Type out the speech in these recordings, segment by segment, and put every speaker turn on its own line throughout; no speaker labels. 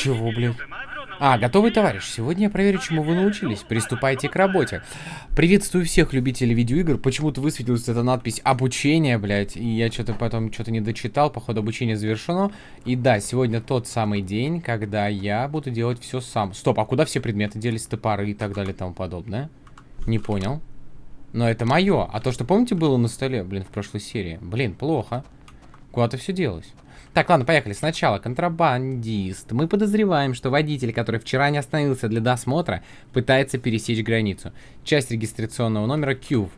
Чего, блядь? А, готовый товарищ, сегодня я проверю, чему вы научились. Приступайте к работе. Приветствую всех любителей видеоигр. Почему-то высветилась эта надпись «Обучение», блядь. И я что-то потом что-то не дочитал. Походу, обучение завершено. И да, сегодня тот самый день, когда я буду делать все сам. Стоп, а куда все предметы делись? Топоры и так далее и тому подобное? Не понял. Но это мое. А то, что, помните, было на столе, блин, в прошлой серии? Блин, плохо. Куда-то все делось. Так, ладно, поехали. Сначала контрабандист. Мы подозреваем, что водитель, который вчера не остановился для досмотра, пытается пересечь границу. Часть регистрационного номера QV.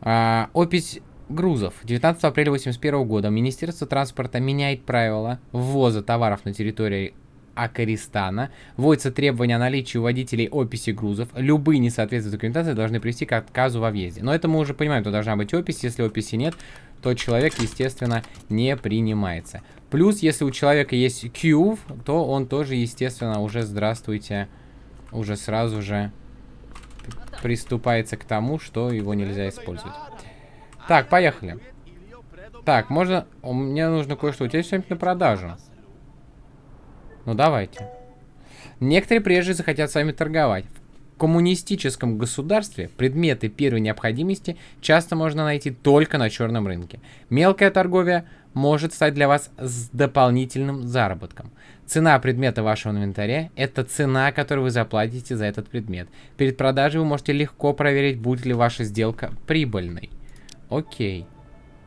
А, опись грузов. 19 апреля 1981 года Министерство транспорта меняет правила ввоза товаров на территории Акаристана. Вводится требование о наличии у водителей описи грузов. Любые несоответствия документации должны привести к отказу во въезде. Но это мы уже понимаем, то должна быть опись. Если описи нет, то человек, естественно, не принимается. Плюс, если у человека есть Q, то он тоже, естественно, уже, здравствуйте, уже сразу же приступается к тому, что его нельзя использовать. Так, поехали. Так, можно... Мне нужно кое-что. У тебя что-нибудь на продажу? Ну, давайте. Некоторые прежде захотят с вами торговать. В коммунистическом государстве предметы первой необходимости часто можно найти только на черном рынке. Мелкая торговля может стать для вас с дополнительным заработком. Цена предмета вашего инвентаря – это цена, которую вы заплатите за этот предмет. Перед продажей вы можете легко проверить, будет ли ваша сделка прибыльной. Окей.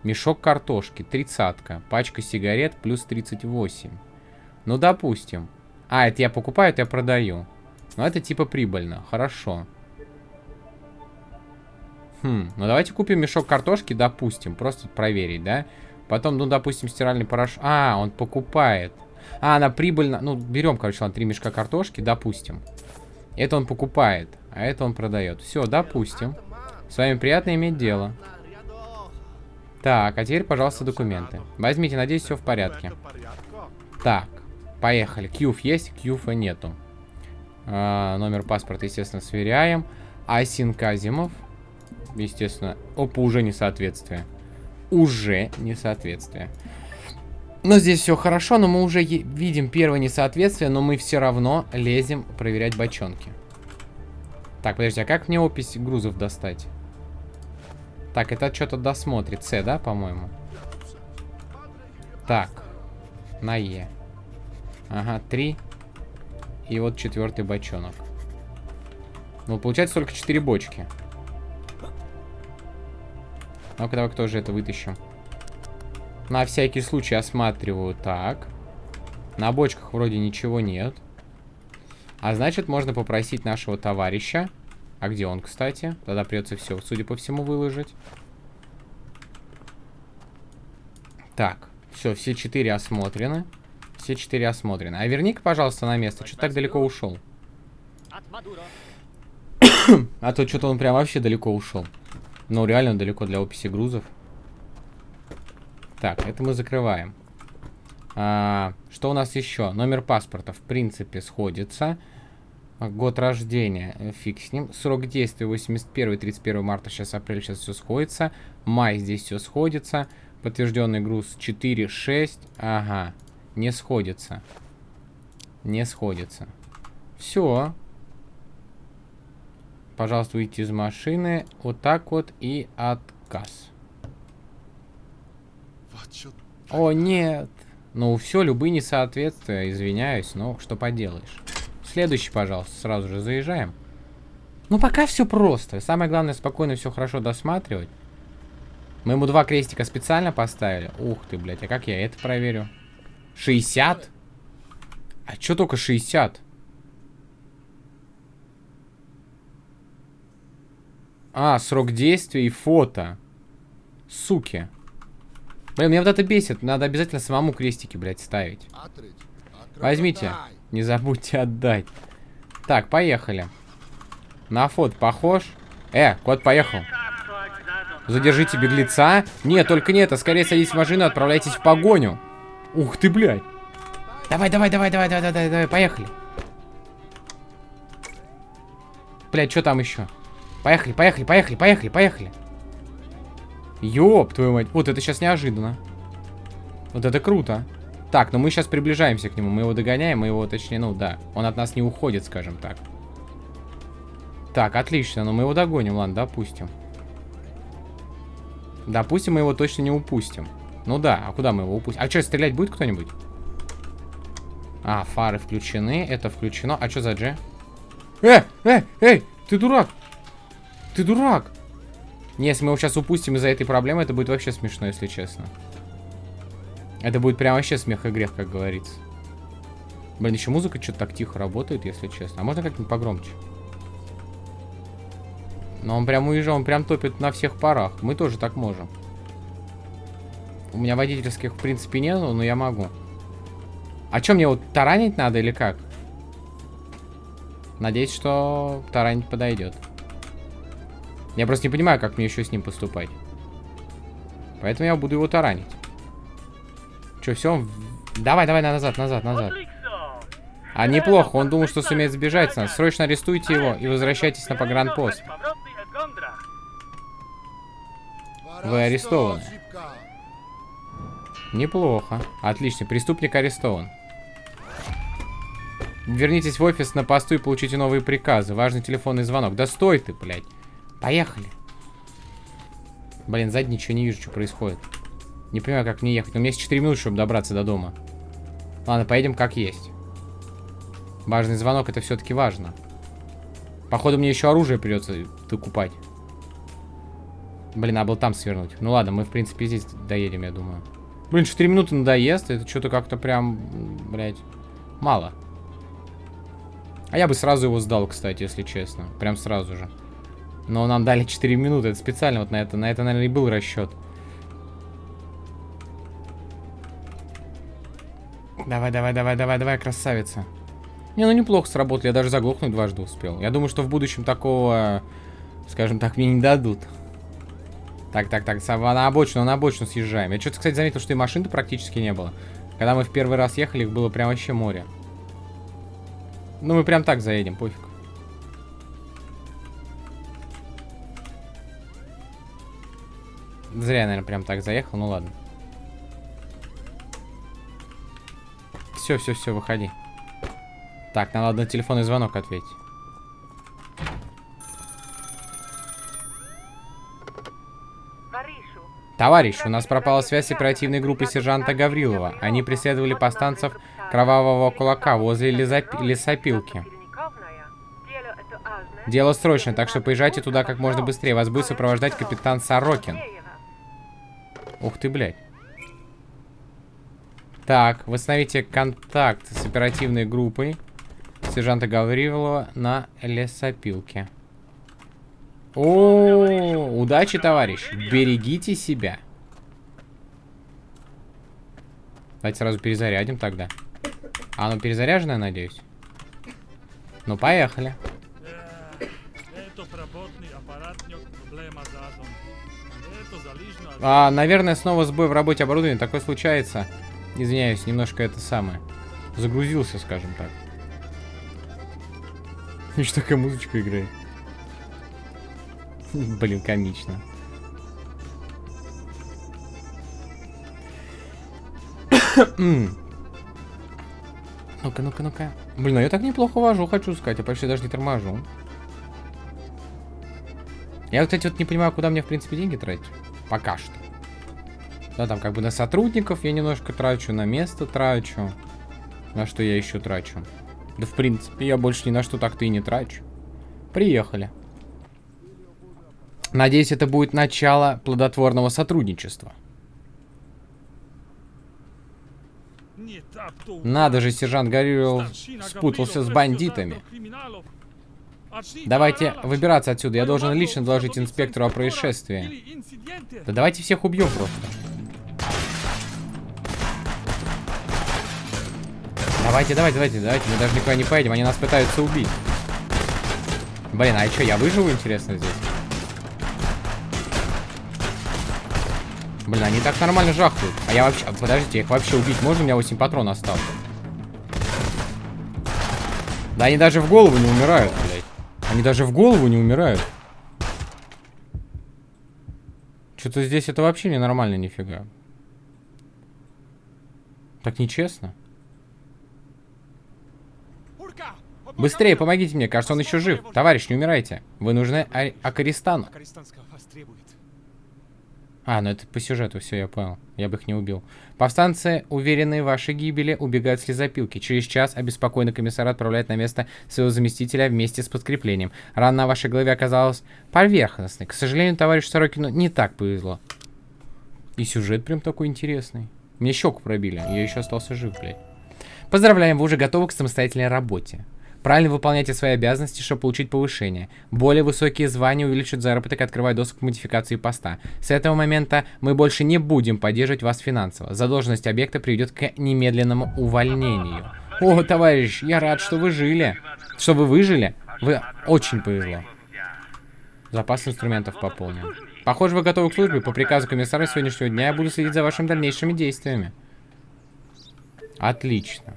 Мешок картошки, тридцатка. Пачка сигарет плюс 38. Ну, допустим. А, это я покупаю, это я продаю. Ну, это типа прибыльно. Хорошо. Хм, ну давайте купим мешок картошки, допустим. Просто проверить, да? Потом, ну, допустим, стиральный порошок. А, он покупает. А, она прибыльно... Ну, берем, короче, ладно, три мешка картошки, допустим. Это он покупает, а это он продает. Все, допустим. С вами приятно иметь дело. Так, а теперь, пожалуйста, документы. Возьмите, надеюсь, все в порядке. Так. Поехали. Кьюф есть, Кьюфа нету. А, номер паспорта, естественно, сверяем. Асин Казимов. Естественно. Опа, уже несоответствие. Уже несоответствие. Но здесь все хорошо, но мы уже видим первое несоответствие, но мы все равно лезем проверять бочонки. Так, подожди, а как мне опись грузов достать? Так, это что-то досмотрит. С, да, по-моему? Так. На Е. Ага, три. И вот четвертый бочонок. Ну, получается только четыре бочки. Ну-ка, давай кто же это вытащим. На всякий случай осматриваю. Так. На бочках вроде ничего нет. А значит, можно попросить нашего товарища. А где он, кстати? Тогда придется все, судя по всему, выложить. Так. Все, все четыре осмотрены. Все четыре осмотрены. А верни-ка, пожалуйста, на место. Что так далеко ушел? а то что-то он прям вообще далеко ушел. Ну, реально далеко для описи грузов. Так, это мы закрываем. А, что у нас еще? Номер паспорта, в принципе, сходится. Год рождения, э, фиг с ним. Срок действия 81-31 марта, сейчас апрель, сейчас все сходится. Май здесь все сходится. Подтвержденный груз 4-6. Ага. Не сходится. Не сходится. Все. Пожалуйста, выйти из машины. Вот так вот и отказ. О, нет. Ну, все, любые несоответствия, извиняюсь, но что поделаешь. Следующий, пожалуйста, сразу же заезжаем. Ну, пока все просто. Самое главное, спокойно все хорошо досматривать. Мы ему два крестика специально поставили. Ух ты, блядь, а как я это проверю? 60? А чё только 60? А, срок действия и фото. Суки. Блин, меня вот это бесит. Надо обязательно самому крестики, блядь, ставить. Возьмите. Не забудьте отдать. Так, поехали. На фото похож. Э, кот поехал. Задержите беглеца. Нет, только не это. Скорее садитесь в машину и отправляйтесь в погоню. Ух ты, блядь. Давай, давай, давай, давай, давай, давай, давай, поехали. Блядь, что там еще? Поехали, поехали, поехали, поехали, поехали. Ёб твою мать. Вот это сейчас неожиданно. Вот это круто. Так, но мы сейчас приближаемся к нему. Мы его догоняем, мы его, точнее, ну да. Он от нас не уходит, скажем так. Так, отлично. Но мы его догоним, ладно, допустим. Допустим, мы его точно не упустим. Ну да, а куда мы его упустим? А что, стрелять будет кто-нибудь? А, фары включены, это включено. А что за Дж? Э, э, эй, ты дурак! Ты дурак! Не, если мы его сейчас упустим из-за этой проблемы, это будет вообще смешно, если честно. Это будет прям вообще смех и грех, как говорится. Блин, еще музыка что-то так тихо работает, если честно. А можно как-нибудь погромче? Но он прям уезжал, он прям топит на всех парах. Мы тоже так можем. У меня водительских, в принципе, нету, но я могу. А что, мне вот таранить надо или как? Надеюсь, что таранить подойдет. Я просто не понимаю, как мне еще с ним поступать. Поэтому я буду его таранить. Че, все? Давай, давай, назад, назад, назад. А неплохо, он думал, что сумеет сбежать с нас. Срочно арестуйте его и возвращайтесь на погранпост. Вы арестованы. Неплохо. Отлично, преступник арестован. Вернитесь в офис на посту и получите новые приказы. Важный телефонный звонок. Да стой ты, блядь. Поехали. Блин, сзади ничего не вижу, что происходит. Не понимаю, как мне ехать. У меня есть 4 минуты, чтобы добраться до дома. Ладно, поедем как есть. Важный звонок, это все-таки важно. Походу, мне еще оружие придется докупать. Блин, а был там свернуть. Ну ладно, мы, в принципе, здесь доедем, я думаю. Блин, 4 минуты надоест. Это что-то как-то прям, блядь, мало. А я бы сразу его сдал, кстати, если честно. Прям сразу же. Но нам дали 4 минуты. Это специально вот на это. На это, наверное, и был расчет. Давай, давай, давай, давай, давай, красавица. Не, ну неплохо сработали. Я даже заглохнуть дважды успел. Я думаю, что в будущем такого, скажем так, мне не дадут. Так, так, так, на обочину, на обочину съезжаем. Я что-то, кстати, заметил, что и машин-то практически не было. Когда мы в первый раз ехали, их было прям вообще море. Ну, мы прям так заедем, пофиг. Зря, наверное, прям так заехал, ну ладно. Все, все, все, выходи. Так, надо на телефонный звонок ответить. Товарищ, у нас пропала связь с оперативной группой сержанта Гаврилова. Они преследовали повстанцев кровавого кулака возле лесоп... лесопилки. Дело срочное, так что поезжайте туда как можно быстрее. Вас будет сопровождать капитан Сорокин. Ух ты, блядь. Так, восстановите контакт с оперативной группой сержанта Гаврилова на лесопилке. О, удачи, товарищ. Берегите себя. Давайте сразу перезарядим тогда. А, ну перезаряженная, надеюсь. Ну, поехали. А, наверное, снова сбой в работе оборудования. Такое случается. Извиняюсь, немножко это самое. Загрузился, скажем так. Еще такая музычка играет. Блин, комично. Ну-ка, ну-ка, ну-ка. Блин, ну я так неплохо вожу, хочу сказать. Я почти даже не торможу. Я, кстати, вот не понимаю, куда мне, в принципе, деньги тратить. Пока что. Да, там как бы на сотрудников я немножко трачу, на место трачу. На что я еще трачу? Да, в принципе, я больше ни на что так-то и не трачу. Приехали. Надеюсь, это будет начало плодотворного сотрудничества. Надо же, сержант Горюров спутался с бандитами. Давайте выбираться отсюда. Я должен лично доложить инспектору о происшествии. Да давайте всех убьем просто. Давайте, давайте, давайте, давайте. Мы даже никуда не поедем. Они нас пытаются убить. Блин, а что, я выживу, интересно, здесь? Блин, они так нормально жахают. А я вообще... Подождите, их вообще убить можно? У меня 8 патронов осталось. Да они даже в голову не умирают, блядь. Они даже в голову не умирают. Что-то здесь это вообще ненормально, нифига. Так нечестно. Быстрее, помогите мне, кажется, он еще жив. Товарищ, не умирайте. Вы нужны Акаристану. А, ну это по сюжету, все, я понял. Я бы их не убил. Повстанцы, уверенные в вашей гибели, убегают с лесопилки. Через час обеспокоенный комиссар отправляет на место своего заместителя вместе с подкреплением. Рана на вашей голове оказалась поверхностной. К сожалению, товарищу Сорокину не так повезло. И сюжет прям такой интересный. Мне щеку пробили, я еще остался жив, блядь. Поздравляем, вы уже готовы к самостоятельной работе. Правильно выполняйте свои обязанности, чтобы получить повышение. Более высокие звания увеличат заработок и открывают доступ к модификации поста. С этого момента мы больше не будем поддерживать вас финансово. Задолженность объекта приведет к немедленному увольнению. О, товарищ, я рад, что вы жили. Что вы выжили? Вы очень повезло. Запас инструментов пополнен. Похоже, вы готовы к службе. По приказу комиссара сегодняшнего дня я буду следить за вашими дальнейшими действиями. Отлично.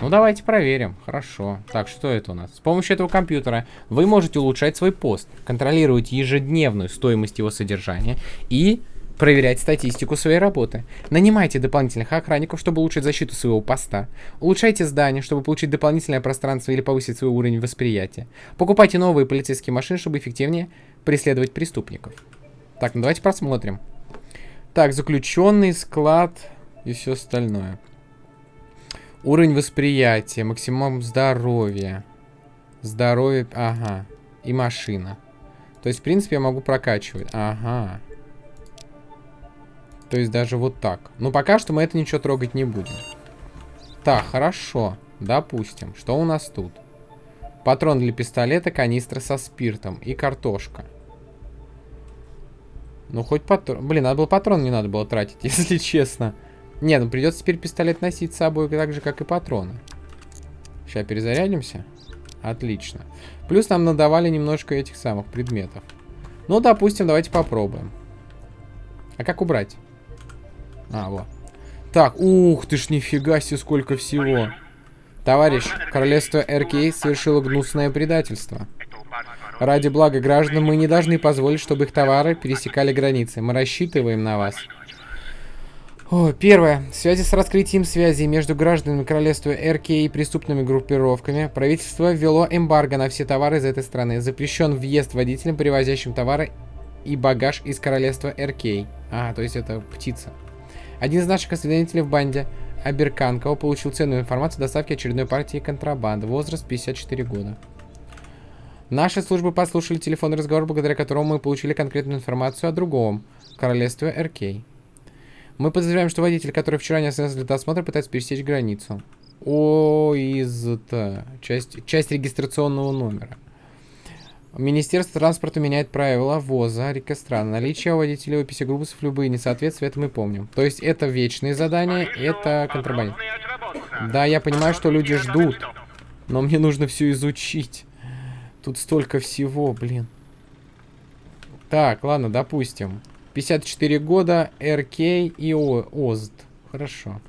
Ну, давайте проверим. Хорошо. Так, что это у нас? С помощью этого компьютера вы можете улучшать свой пост, контролировать ежедневную стоимость его содержания и проверять статистику своей работы. Нанимайте дополнительных охранников, чтобы улучшить защиту своего поста. Улучшайте здание, чтобы получить дополнительное пространство или повысить свой уровень восприятия. Покупайте новые полицейские машины, чтобы эффективнее преследовать преступников. Так, ну давайте посмотрим. Так, заключенный, склад и все остальное. Уровень восприятия, максимум здоровья. Здоровье, ага. И машина. То есть, в принципе, я могу прокачивать. Ага. То есть, даже вот так. Но пока что мы это ничего трогать не будем. Так, хорошо. Допустим. Что у нас тут? Патрон для пистолета, канистра со спиртом и картошка. Ну, хоть патрон... Блин, надо было патрон, не надо было тратить, если честно. Не, ну придется теперь пистолет носить с собой так же, как и патроны. Сейчас перезарядимся. Отлично. Плюс нам надавали немножко этих самых предметов. Ну, допустим, давайте попробуем. А как убрать? А, вот. Так, ух ты ж, нифига себе, сколько всего. Товарищ, королевство РК совершило гнусное предательство. Ради блага граждан мы не должны позволить, чтобы их товары пересекали границы. Мы рассчитываем на вас. О, первое. В связи с раскрытием связи между гражданами королевства РК и преступными группировками, правительство ввело эмбарго на все товары из этой страны. Запрещен въезд водителям, привозящим товары и багаж из королевства РК. А, то есть это птица. Один из наших осведомителей в банде, Аберканкова, получил ценную информацию о доставке очередной партии контрабанды. Возраст 54 года. Наши службы послушали телефонный разговор, благодаря которому мы получили конкретную информацию о другом королевстве РК. Мы подозреваем, что водитель, который вчера не остановился для досмотра, пытается пересечь границу. О, из-то часть, часть регистрационного номера. Министерство транспорта меняет правила ввоза рекострана. Наличие у водителей описи грубусов любые несоответствия, это мы помним. То есть это вечные задания, это контрабанда. Да, я понимаю, что люди ждут, но мне нужно все изучить. Тут столько всего, блин. Так, ладно, допустим. 54 года, РК и ОЗД. Хорошо.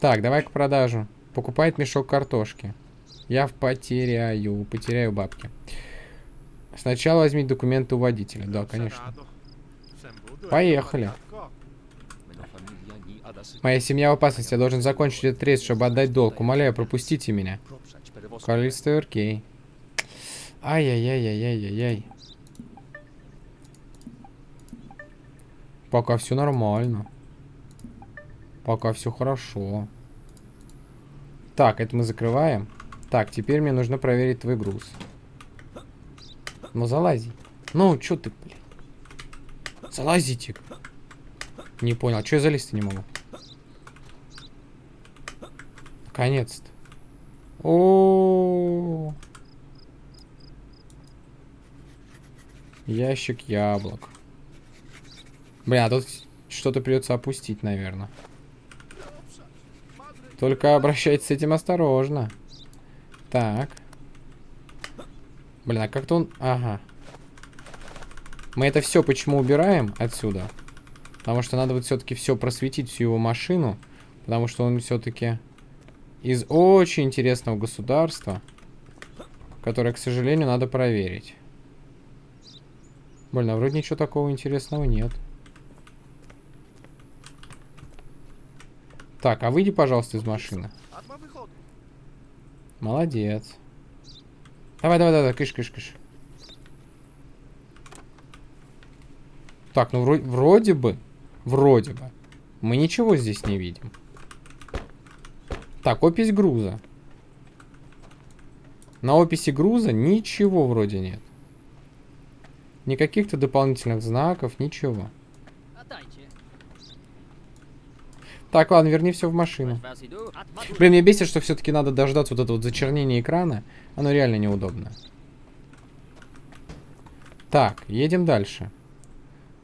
Так, давай к продажу. Покупает мешок картошки. Я потеряю, потеряю бабки. Сначала возьми документы у водителя. Да, конечно. Поехали. Моя семья в опасности. Я должен закончить этот рейс, чтобы отдать долг. Умоляю, пропустите меня. Королевство РК. Ай-яй-яй-яй-яй-яй. Пока все нормально. Пока все хорошо. Так, это мы закрываем. Так, теперь мне нужно проверить твой груз. Ну, залази. Ну, что ты, блин? Залазите. Не понял, что я залезть-то не могу? Наконец-то. О, Ящик яблок. Бля, а тут что-то придется опустить, наверное. Только обращайтесь с этим осторожно. Так. Блин, а как-то он... Ага. Мы это все почему убираем отсюда? Потому что надо вот все-таки все просветить, всю его машину. Потому что он все-таки из очень интересного государства. Которое, к сожалению, надо проверить. Блин, а вроде ничего такого интересного нет. Так, а выйди, пожалуйста, из машины. Молодец. Давай, давай, давай, кыш, кыш, кыш. Так, ну вроде, вроде бы, вроде бы, мы ничего здесь не видим. Так, опись груза. На описи груза ничего вроде нет. Никаких-то дополнительных знаков, ничего. Так, ладно, верни все в машину. Блин, меня бесит, что все-таки надо дождаться вот этого вот зачернения экрана. Оно реально неудобно. Так, едем дальше.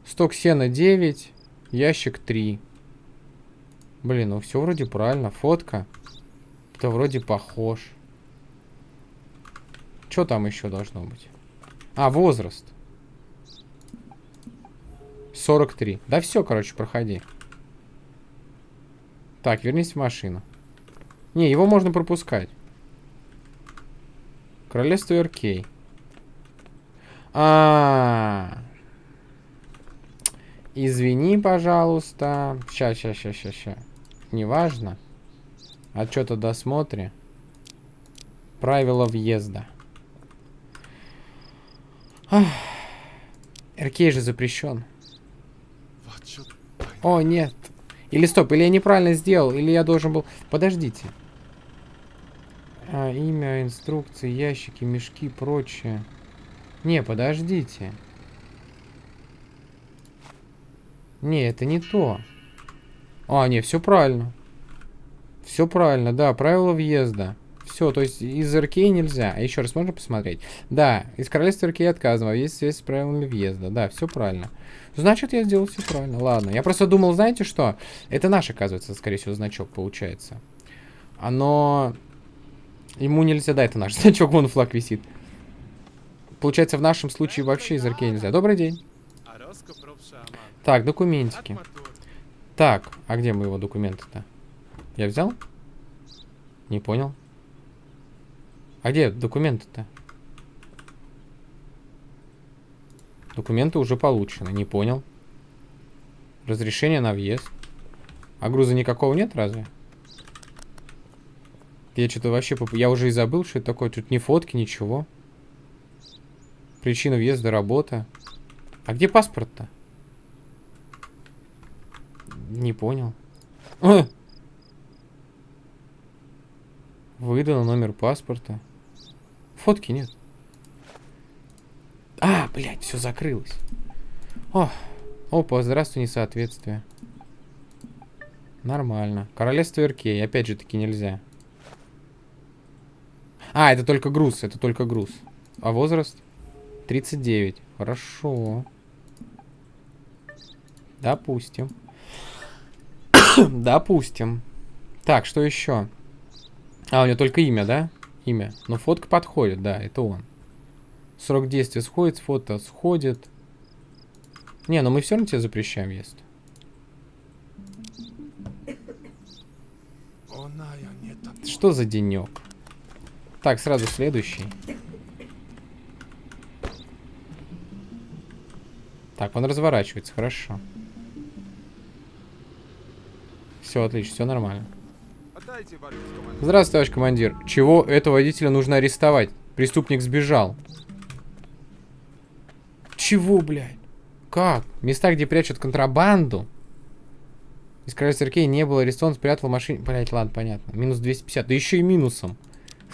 Сток сена 9, ящик 3. Блин, ну все вроде правильно. Фотка. Это вроде похож. Что там еще должно быть? А, возраст. 43. Да все, короче, проходи. Так, вернись в машину. Не, его можно пропускать. Королевство РК. А, -а, а Извини, пожалуйста. Сейчас, сейчас, сейчас, сейчас, сейчас. Неважно. Отчет о досмотре. Правила въезда. РК же запрещен. О, нет. Или стоп, или я неправильно сделал, или я должен был... Подождите. А, имя, инструкции, ящики, мешки, прочее. Не, подождите. Не, это не то. А, не, все правильно. Все правильно, да, правила въезда. Все, то есть из РК нельзя. А еще раз можно посмотреть? Да, из королевства РК отказано. Есть связь с правилами въезда. Да, все правильно. Значит, я сделал все правильно. Ладно. Я просто думал, знаете что? Это наш, оказывается, скорее всего, значок получается. Оно... Ему нельзя, да, это наш значок, вон флаг висит. Получается, в нашем случае вообще из РК нельзя. Добрый день. Так, документики. Так, а где мы его документы-то? Я взял? Не понял. А где документы-то? Документы уже получены, не понял. Разрешение на въезд. А груза никакого нет разве? Я что-то вообще... Я уже и забыл, что это такое. Тут ни фотки, ничего. Причина въезда, работа. А где паспорт-то? Не понял. Выдал номер паспорта. Фотки нет. А, блядь, все закрылось. О, опа, здравствуй, несоответствие. Нормально. Королевство Иркей, опять же таки нельзя. А, это только груз, это только груз. А возраст? 39. Хорошо. Допустим. Допустим. Так, что еще? А, у него только имя, да? Имя. Но фотка подходит, да, это он. Срок действия сходит, фото сходит. Не, но мы все равно тебе запрещаем есть. Что за денек? Так, сразу следующий. Так, он разворачивается, хорошо. Все, отлично, все нормально. Здравствуй, товарищ командир. Чего этого водителя нужно арестовать? Преступник сбежал. Чего, блядь? Как? Места, где прячут контрабанду? Из королевства Аркей не было арестован, спрятал в машине. Блять, ладно, понятно. Минус 250. Да еще и минусом.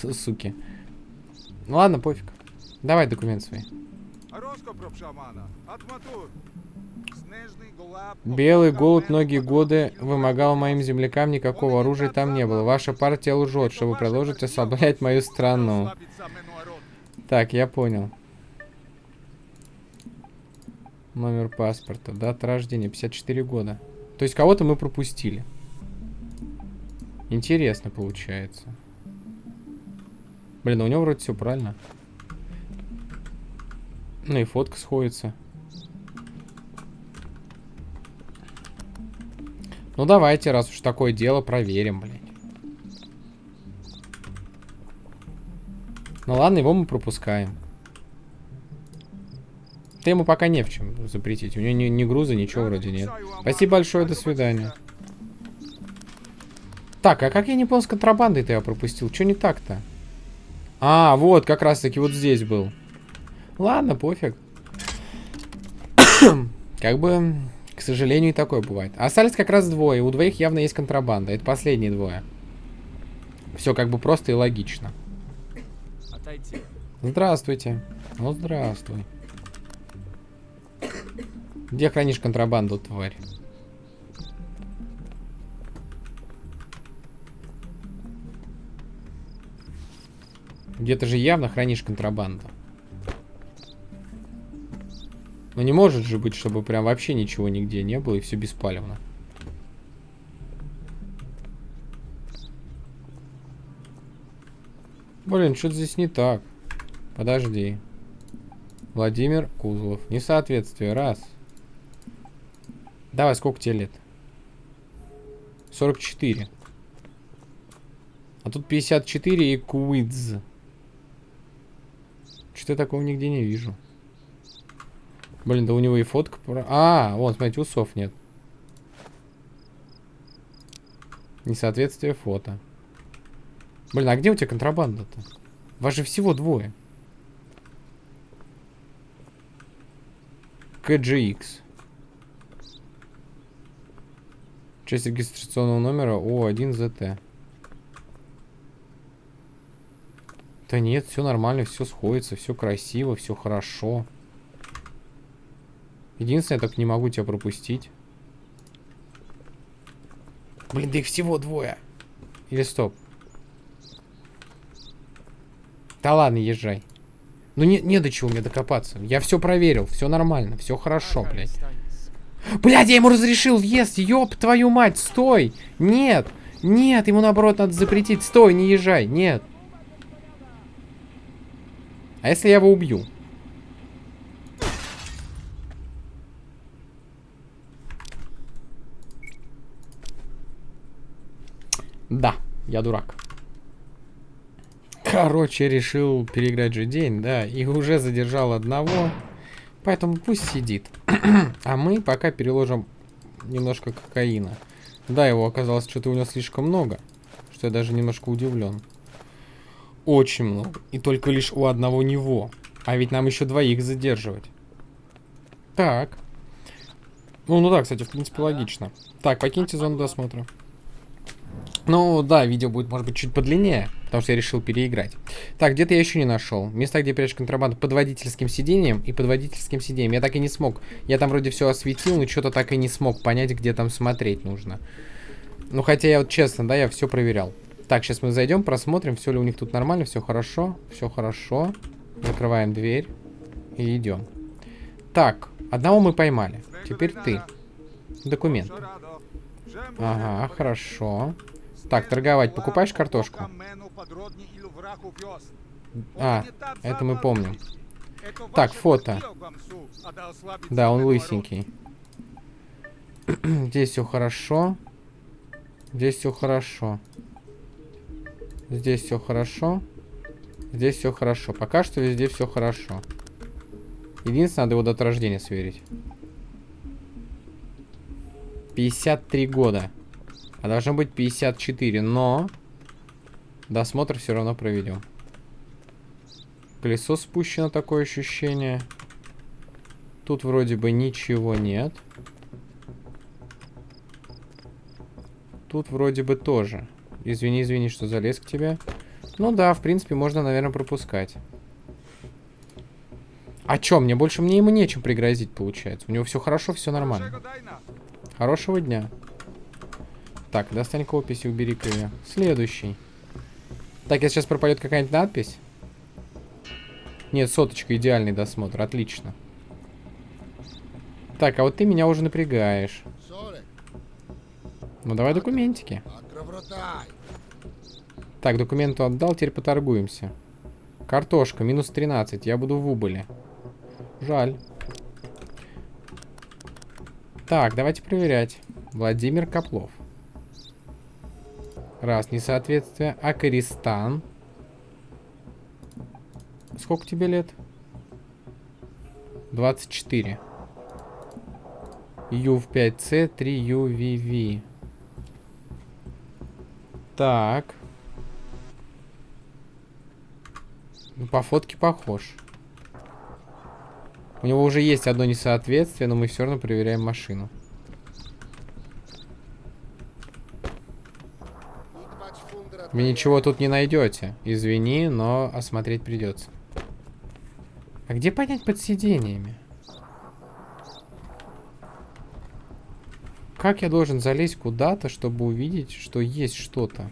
Суки. Ну ладно, пофиг. Давай документ свои. Белый голубь многие годы вымогал моим землякам, никакого оружия там не было. Ваша партия лжет, чтобы продолжить ослаблять мою страну. Так, я понял. Номер паспорта, дата рождения, 54 года. То есть кого-то мы пропустили. Интересно получается. Блин, у него вроде все правильно. Ну и фотка сходится. Ну давайте, раз уж такое дело, проверим, блядь. Ну ладно, его мы пропускаем. Ты ему пока не в чем запретить. У него ни, ни груза, ничего вроде нет. Спасибо большое, до свидания. Так, а как я не понял, с контрабандой-то я пропустил? Что не так-то? А, вот, как раз-таки вот здесь был. Ладно, пофиг. как бы, к сожалению, и такое бывает. Остались как раз двое. У двоих явно есть контрабанда. Это последние двое. Все как бы просто и логично. Отойти. Здравствуйте. Ну, здравствуй. Где хранишь контрабанду, тварь? Где-то же явно хранишь контрабанду. Но не может же быть, чтобы прям вообще ничего нигде не было и все беспалевно. Блин, что-то здесь не так. Подожди. Владимир Кузлов. Несоответствие. Раз. Давай, сколько тебе лет? 44. А тут 54 и Куидз. Что-то такого нигде не вижу. Блин, да у него и фотка... А, вот, смотрите, усов нет. Несоответствие фото. Блин, а где у тебя контрабанда-то? Вас же всего двое. KGX. Часть регистрационного номера О1ZT. Да нет, все нормально, все сходится, все красиво, все хорошо. Единственное, я так не могу тебя пропустить. Блин, да их всего двое. Или стоп. Да ладно, езжай. Ну не, не до чего мне докопаться. Я все проверил, все нормально, все хорошо, блядь. Блядь, я ему разрешил въезд, ёб твою мать, стой! Нет, нет, ему наоборот надо запретить, стой, не езжай, нет. А если я его убью? Да, я дурак. Короче, решил переиграть же день, да, и уже задержал одного, поэтому пусть сидит. а мы пока переложим немножко кокаина. Да, его оказалось что-то у него слишком много, что я даже немножко удивлен. Очень много. И только лишь у одного него. А ведь нам еще двоих задерживать. Так. Ну, ну да, кстати, в принципе, логично. Так, покиньте зону досмотра. Ну, да, видео будет, может быть, чуть подлиннее, потому что я решил переиграть. Так, где-то я еще не нашел. Места, где прячешь контрабанду под водительским сиденьем и под водительским сиденьем. Я так и не смог. Я там вроде все осветил, но что-то так и не смог понять, где там смотреть нужно. Ну, хотя я вот честно, да, я все проверял. Так, сейчас мы зайдем, просмотрим, все ли у них тут нормально, все хорошо, все хорошо. Закрываем дверь и идем. Так, одного мы поймали. Теперь ты. Документ. Ага, хорошо. Так, торговать. Покупаешь картошку? А, это мы помним. Так, фото. Да, он лысенький. Здесь все хорошо. Здесь все хорошо. Здесь все хорошо. Здесь все хорошо. Пока что везде все хорошо. Единственное, надо его дату рождения сверить. 53 года. А должно быть 54, но... Досмотр все равно проведем. Колесо спущено, такое ощущение. Тут вроде бы ничего нет. Тут вроде бы тоже. Извини, извини, что залез к тебе. Ну да, в принципе, можно, наверное, пропускать. А чё, мне больше мне ему нечем пригрозить, получается. У него все хорошо, все нормально. Хорошего дня. Так, достань опись и убери-ка ее. Следующий. Так, если сейчас пропадет какая-нибудь надпись. Нет, соточка, идеальный досмотр, отлично. Так, а вот ты меня уже напрягаешь. Ну давай документики. Так, документу отдал, теперь поторгуемся. Картошка, минус 13. Я буду в убыли. Жаль. Так, давайте проверять. Владимир Коплов. Раз, несоответствие. Акаристан. Сколько тебе лет? 24. Ю в 5С, 3 UVV. Так. Ну, по фотке похож. У него уже есть одно несоответствие, но мы все равно проверяем машину. Вы ничего тут не найдете. Извини, но осмотреть придется. А где понять под сидениями? Как я должен залезть куда-то, чтобы увидеть, что есть что-то?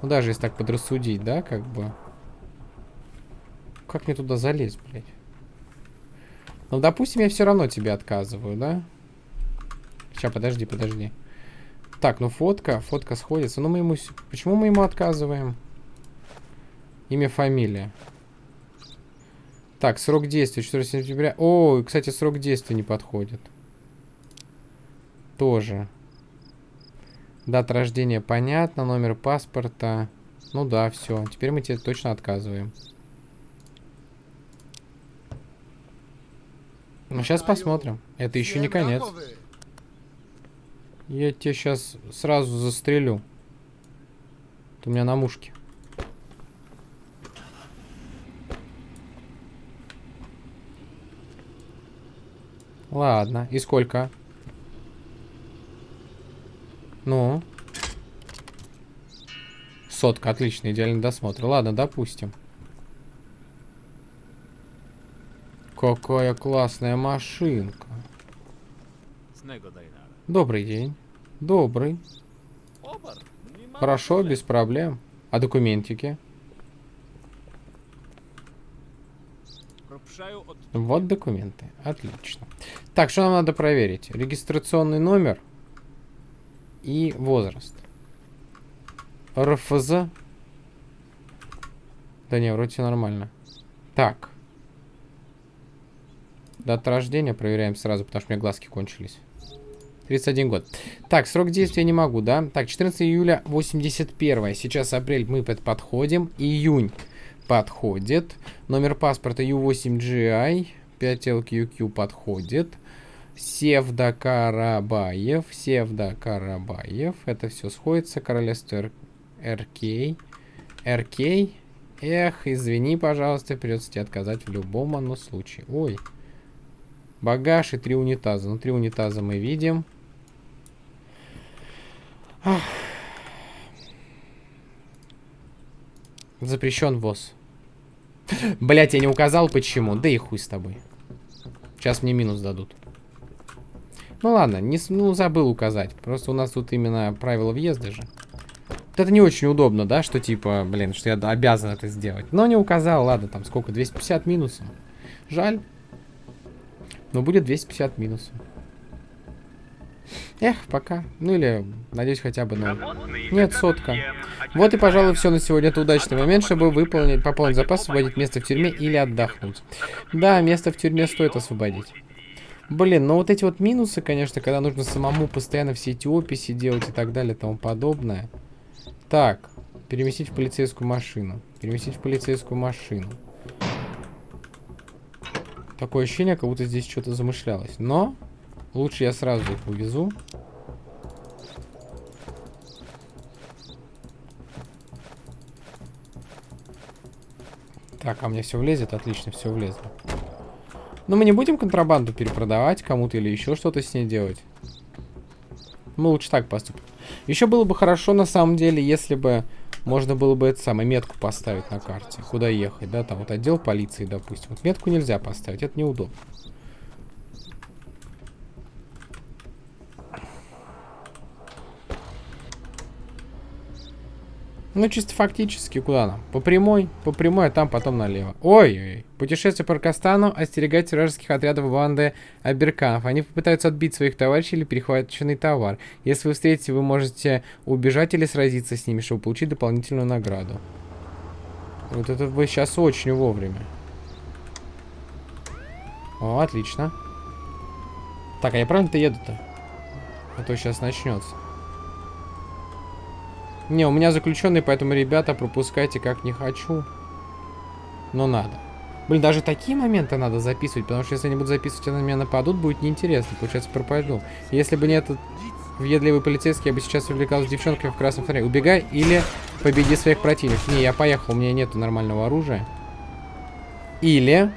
Ну, даже если так подрассудить, да, как бы. Как мне туда залезть, блядь? Ну, допустим, я все равно тебе отказываю, да? Сейчас, подожди, подожди. Так, ну фотка, фотка сходится. Ну мы ему... Почему мы ему отказываем? Имя, фамилия. Так, срок действия, 4 сентября. О, кстати, срок действия не подходит. Тоже. Дата рождения понятно, номер паспорта. Ну да, все. Теперь мы тебе точно отказываем. Ну, сейчас посмотрим. Это еще не конец. Я тебя сейчас сразу застрелю. Ты у меня на мушке. Ладно, и сколько? Ну? Сотка, отлично, идеальный досмотр. Ладно, допустим. Какая классная машинка. Добрый день. Добрый. Хорошо, без проблем. А документики? Вот документы. Отлично. Так, что нам надо проверить? Регистрационный номер и возраст. РФЗ. Да не, вроде нормально. Так. Дата рождения проверяем сразу, потому что у меня глазки кончились. 31 год. Так, срок действия не могу, да? Так, 14 июля 81. Сейчас апрель мы под подходим. Июнь подходит. Номер паспорта U8GI. 5LQQ подходит. Севда Карабаев. Севда Карабаев. Это все сходится. Королевство РК. РК. Эх, извини, пожалуйста, придется тебе отказать в любом оно случае. Ой. Багаж и три унитаза. Ну, три унитаза мы видим. Ах. Запрещен ввоз. Блять, я не указал почему. Да и хуй с тобой. Сейчас мне минус дадут. Ну ладно, не, ну забыл указать. Просто у нас тут именно правила въезда же. Вот это не очень удобно, да, что типа, блин, что я обязан это сделать. Но не указал, ладно, там сколько, 250 минусов. Жаль. Но будет 250 минусов. Эх, пока. Ну или, надеюсь, хотя бы ноль. Нет, сотка. Вот и, пожалуй, все на сегодня. Это удачный момент, чтобы выполнить, пополнить запас, освободить место в тюрьме или отдохнуть. Да, место в тюрьме стоит освободить. Блин, ну вот эти вот минусы, конечно, когда нужно самому постоянно все эти описи делать и так далее и тому подобное. Так, переместить в полицейскую машину. Переместить в полицейскую машину. Такое ощущение, как будто здесь что-то замышлялось. Но Лучше я сразу их увезу. Так, а мне все влезет? Отлично, все влезло. Но мы не будем контрабанду перепродавать кому-то или еще что-то с ней делать. Мы лучше так поступим. Еще было бы хорошо, на самом деле, если бы можно было бы это самое метку поставить на карте. Куда ехать, да? Там вот отдел полиции, допустим. Вот метку нельзя поставить, это неудобно. Ну, чисто фактически, куда нам? По прямой, по прямой, а там потом налево. Ой-ой, путешествие по Аркастану остерегать вражеских отрядов банды Аберканов. Они попытаются отбить своих товарищей или перехваченный товар. Если вы встретите, вы можете убежать или сразиться с ними, чтобы получить дополнительную награду. Вот это вы сейчас очень вовремя. О, отлично. Так, а я правильно-то еду-то? А то сейчас начнется. Не, у меня заключенный, поэтому, ребята, пропускайте как не хочу. Но надо. Блин, даже такие моменты надо записывать, потому что если они будут записывать, и на меня нападут, будет неинтересно. Получается, пропаду. Если бы не этот въедливый полицейский, я бы сейчас увлекался девчонками в красном фонаре. Убегай или победи своих противников. Не, я поехал, у меня нет нормального оружия. Или...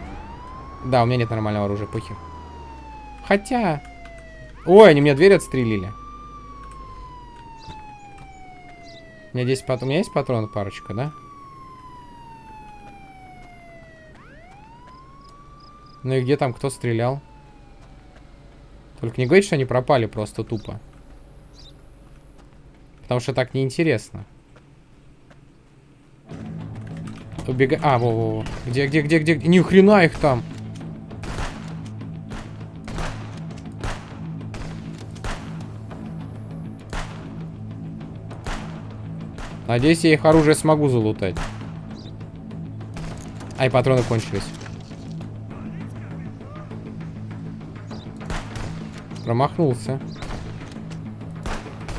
Да, у меня нет нормального оружия, похер. Хотя... Ой, они мне дверь отстрелили. У меня здесь патрон... У меня есть патрон парочка, да? Ну и где там кто стрелял? Только не говорите, что они пропали просто тупо. Потому что так неинтересно. Убегай. А, во, во, во. Где, где, где, где? Ни хрена их там. Надеюсь, я их оружие смогу залутать. Ай, патроны кончились. Промахнулся.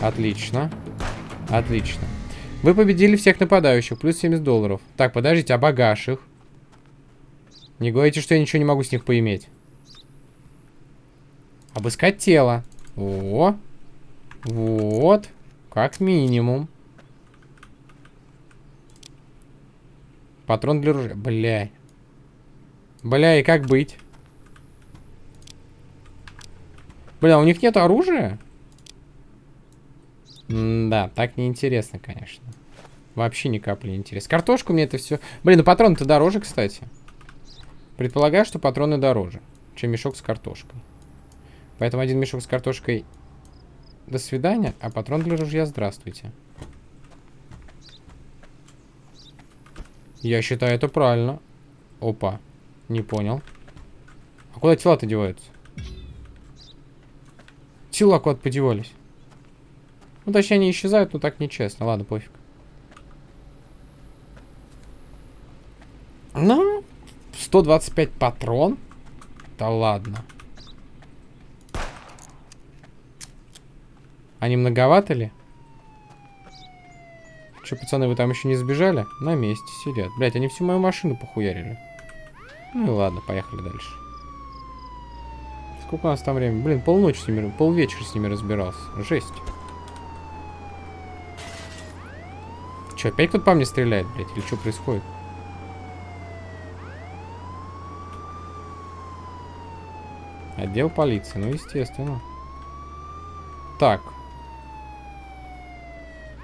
Отлично. Отлично. Вы победили всех нападающих. Плюс 70 долларов. Так, подождите, а багаж их? Не говорите, что я ничего не могу с них поиметь. Обыскать тело. О. Вот. Как минимум. Патрон для ружья. Бля. Бля, и как быть? Бля, у них нет оружия? М да, так неинтересно, конечно. Вообще ни капли не интересно. Картошку мне это все... Блин, ну патроны-то дороже, кстати. Предполагаю, что патроны дороже, чем мешок с картошкой. Поэтому один мешок с картошкой до свидания, а патрон для ружья здравствуйте. Я считаю это правильно. Опа, не понял. А куда тела-то деваются? Тела куда-то подевались. Ну, точнее, они исчезают, но так нечестно. Ладно, пофиг. Ну, 125 патрон? Да ладно. Они многовато ли? Че, пацаны, вы там еще не сбежали? На месте сидят. Блять, они всю мою машину похуярили. Ну и ладно, поехали дальше. Сколько у нас там времени? Блин, полночь с ними, полвечера с ними разбирался. Жесть. Че, опять кто-то по мне стреляет, блядь? Или что происходит? Отдел полиции, ну естественно. Так.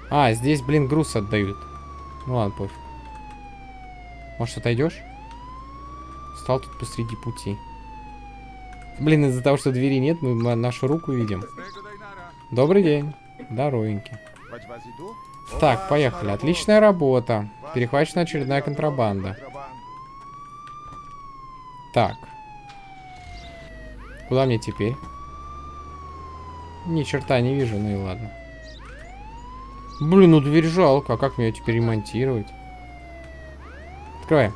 А, здесь, блин, груз отдают. Ну ладно, пофиг. Может, отойдешь? Стал тут посреди пути. Блин, из-за того, что двери нет, мы нашу руку видим. Добрый день. Здоровенький. Так, поехали. Отличная работа. Перехвачена очередная контрабанда. Так. Куда мне теперь? Ни черта не вижу, ну и ладно. Блин, ну дверь жалко. А как мне ее теперь ремонтировать? Открываем.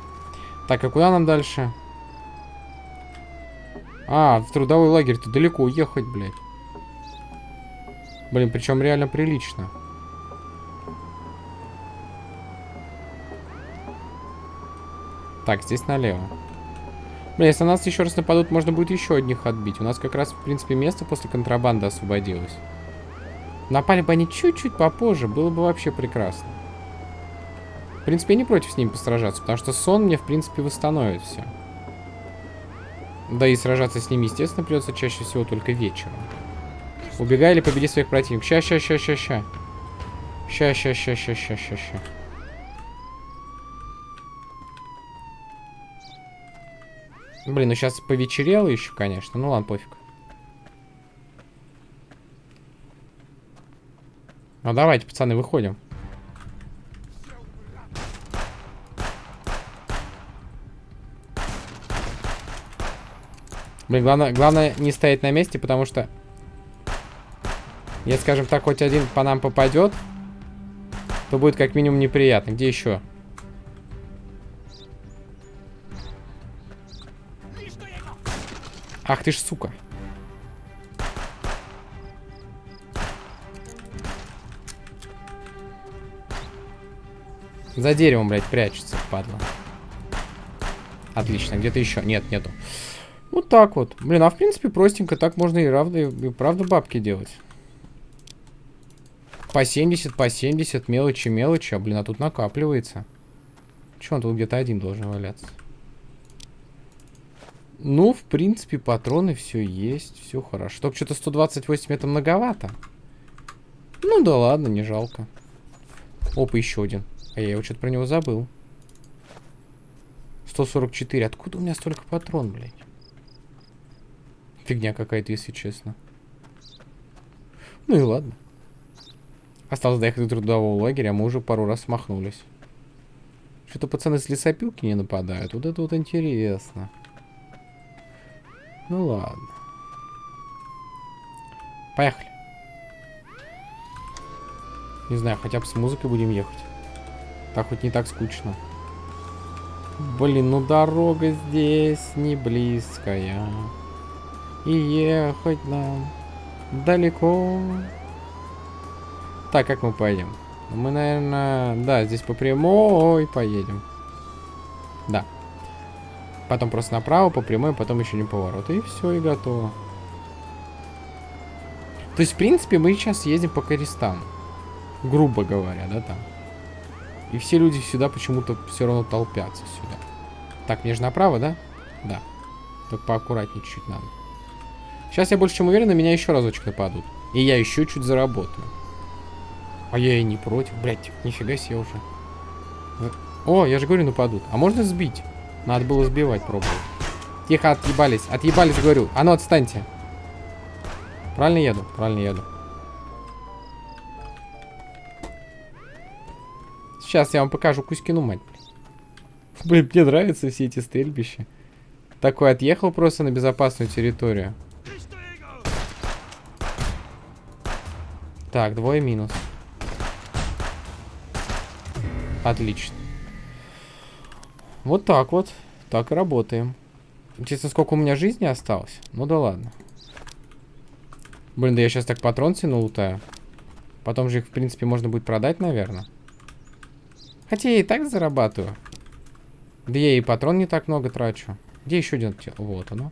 Так, а куда нам дальше? А, в трудовой лагерь-то далеко уехать, блядь. Блин, причем реально прилично. Так, здесь налево. Блин, если на нас еще раз нападут, можно будет еще одних отбить. У нас как раз, в принципе, место после контрабанды освободилось. Напали бы они чуть-чуть попозже, было бы вообще прекрасно. В принципе, я не против с ними посражаться, потому что сон мне, в принципе, восстановит все. Да и сражаться с ними, естественно, придется чаще всего только вечером. Убегай или победи своих противников. Ща, ща, ща, ща, ща. Ща, ща, ща, ща, ща, ща, ща. Блин, ну сейчас повечерело еще, конечно. Ну ладно, пофиг. Ну давайте, пацаны, выходим. Блин, главное, главное не стоять на месте, потому что... Если, скажем так, хоть один по нам попадет, то будет как минимум неприятно. Где еще? Ах ты ж сука. За деревом, блядь, прячется, падла. Отлично, где-то еще? Нет, нету. Вот так вот. Блин, а в принципе простенько так можно и, равно, и правда бабки делать. По 70, по 70, мелочи, мелочи. А, блин, а тут накапливается. Че, он тут где-то один должен валяться. Ну, в принципе, патроны все есть, все хорошо. Только что-то 128 это многовато. Ну да ладно, не жалко. Опа, еще один. А я его что-то про него забыл. 144. Откуда у меня столько патрон, блядь? Фигня какая-то, если честно. Ну и ладно. Осталось доехать до трудового лагеря, а мы уже пару раз смахнулись. Что-то пацаны с лесопилки не нападают. Вот это вот интересно. Ну ладно. Поехали. Не знаю, хотя бы с музыкой будем ехать. Так хоть не так скучно. Блин, ну дорога здесь не близкая. И ехать нам далеко. Так, как мы поедем? Мы, наверное, да, здесь по прямой поедем. Да. Потом просто направо, по прямой, потом еще не поворот. И все, и готово. То есть, в принципе, мы сейчас едем по Користану. Грубо говоря, да, там. И все люди сюда почему-то все равно толпятся сюда. Так, мне же направо, да? Да. Только поаккуратнее чуть-чуть надо. Сейчас я больше чем уверен, на меня еще разочек нападут. И я еще чуть заработаю. А я и не против. Блять, нифига себе уже. О, я же говорю, нападут. А можно сбить? Надо было сбивать, пробовать. Тихо, отъебались. Отъебались, говорю. А ну, отстаньте. Правильно еду? Правильно еду. Сейчас я вам покажу Кузькину мать. Блин, мне нравятся все эти стрельбища. Такой отъехал просто на безопасную территорию. Так, двое минус. Отлично. Вот так вот. Так и работаем. Интересно, сколько у меня жизни осталось? Ну да ладно. Блин, да я сейчас так патрон себе налутаю. Потом же их, в принципе, можно будет продать, наверное. Хотя я и так зарабатываю. Да я и патрон не так много трачу. Где еще один? Вот оно.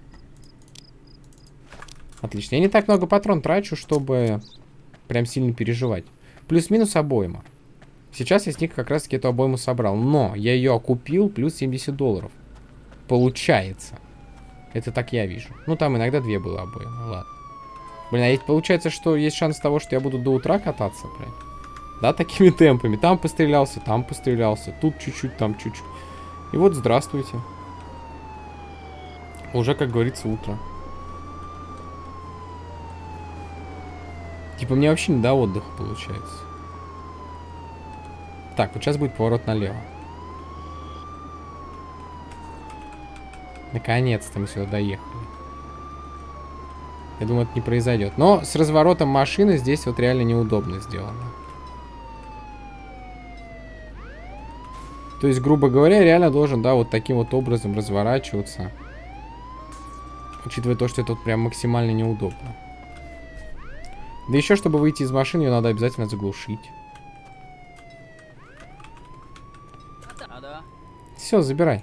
Отлично. Я не так много патрон трачу, чтобы прям сильно переживать. Плюс-минус обойма. Сейчас я с них как раз таки эту обойму собрал. Но я ее окупил плюс 70 долларов. Получается. Это так я вижу. Ну, там иногда две было обоймы. Ладно. Блин, а ведь получается, что есть шанс того, что я буду до утра кататься, блядь. Да, такими темпами. Там пострелялся, там пострелялся. Тут чуть-чуть, там чуть-чуть. И вот здравствуйте. Уже, как говорится, утро. Типа мне вообще не до отдыха получается. Так, вот сейчас будет поворот налево. Наконец-то мы сюда доехали. Я думаю, это не произойдет. Но с разворотом машины здесь вот реально неудобно сделано. То есть, грубо говоря, реально должен, да, вот таким вот образом разворачиваться. Учитывая то, что это вот прям максимально неудобно. Да еще, чтобы выйти из машины, ее надо обязательно заглушить. Все, забирай.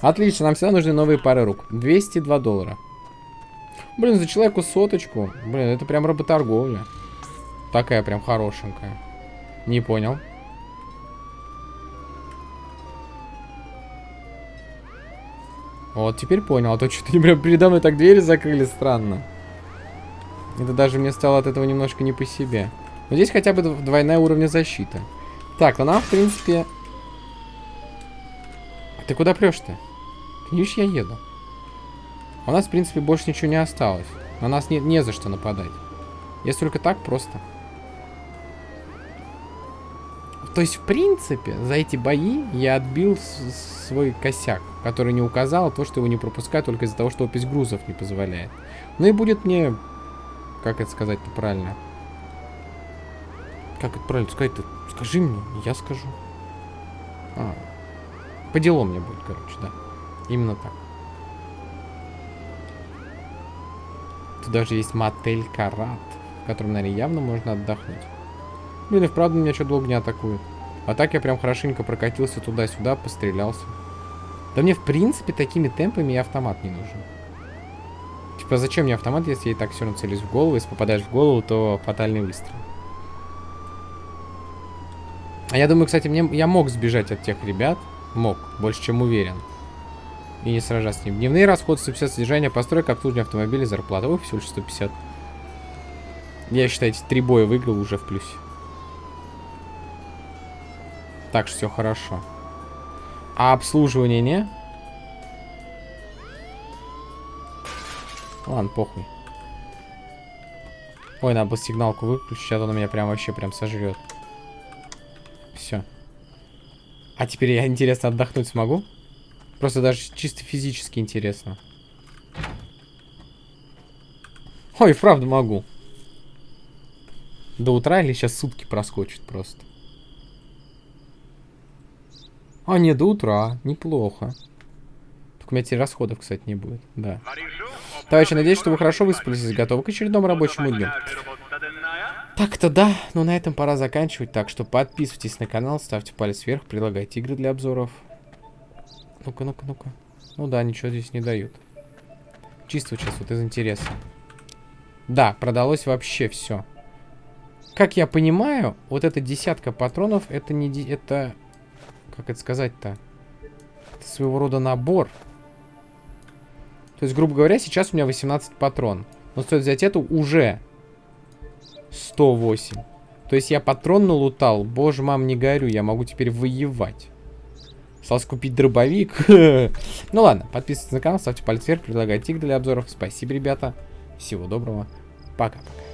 Отлично, нам всегда нужны новые пары рук. 202 доллара. Блин, за человеку соточку. Блин, это прям работорговля. Такая прям хорошенькая. Не понял. Вот, теперь понял. А то что-то прям передо мной так двери закрыли странно. Это даже мне стало от этого немножко не по себе. Но здесь хотя бы двойная уровня защиты. Так, ну нам, в принципе... Ты куда прешь-то? Видишь, я еду. У нас, в принципе, больше ничего не осталось. На нас не, не за что нападать. Если только так, просто. То есть, в принципе, за эти бои я отбил свой косяк, который не указал, то, что его не пропускают только из-за того, что опись грузов не позволяет. Ну и будет мне... Как это сказать-то правильно? Как это правильно сказать-то? Скажи мне, я скажу. А, по делу мне будет, короче, да. Именно так. Тут даже есть мотель Карат, в котором, наверное, явно можно отдохнуть. Блин, и вправду меня что долго не атакует. А так я прям хорошенько прокатился туда-сюда, пострелялся. Да мне, в принципе, такими темпами и автомат не нужен. Типа, зачем мне автомат, если я и так все равно целюсь в голову? Если попадаешь в голову, то фатальный выстрел. А я думаю, кстати, мне, я мог сбежать от тех ребят. Мог, больше чем уверен. И не сражаться с ним. Дневные расходы, 150 содержания, постройка, обслуживание автомобиля, зарплата. Ой, всего лишь 150. Я, считайте, три боя выиграл уже в плюсе. Так что все хорошо. А обслуживание не? Ладно, похуй. Ой, надо было сигналку выключить, а то он меня прям вообще прям сожрет. Все. А теперь я, интересно, отдохнуть смогу? Просто даже чисто физически интересно. Ой, правда могу. До утра или сейчас сутки проскочит просто? А, не, до утра. Неплохо. Только у меня теперь расходов, кстати, не будет. Да. Товарищи, надеюсь, что вы хорошо выспались и готовы к очередному рабочему дню. Так-то да, но на этом пора заканчивать, так что подписывайтесь на канал, ставьте палец вверх, предлагайте игры для обзоров. Ну-ка, ну-ка, ну-ка. Ну да, ничего здесь не дают. Чисто сейчас вот из интереса. Да, продалось вообще все. Как я понимаю, вот эта десятка патронов, это не... Это... Как это сказать-то? Своего рода набор. То есть, грубо говоря, сейчас у меня 18 патрон. Но стоит взять эту уже 108. То есть я патрон налутал. Боже, мам, не горю. Я могу теперь воевать. Осталось купить дробовик. ну ладно, подписывайтесь на канал, ставьте палец вверх, предлагайте игры для обзоров. Спасибо, ребята. Всего доброго. Пока-пока.